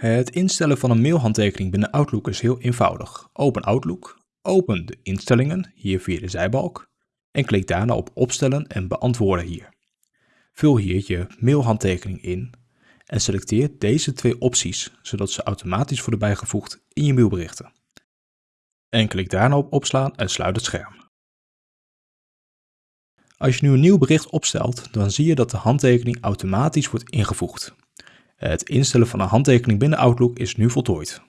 Het instellen van een mailhandtekening binnen Outlook is heel eenvoudig. Open Outlook, open de instellingen hier via de zijbalk en klik daarna op opstellen en beantwoorden hier. Vul hier je mailhandtekening in en selecteer deze twee opties zodat ze automatisch worden bijgevoegd in je mailberichten. En klik daarna op opslaan en sluit het scherm. Als je nu een nieuw bericht opstelt, dan zie je dat de handtekening automatisch wordt ingevoegd. Het instellen van een handtekening binnen Outlook is nu voltooid.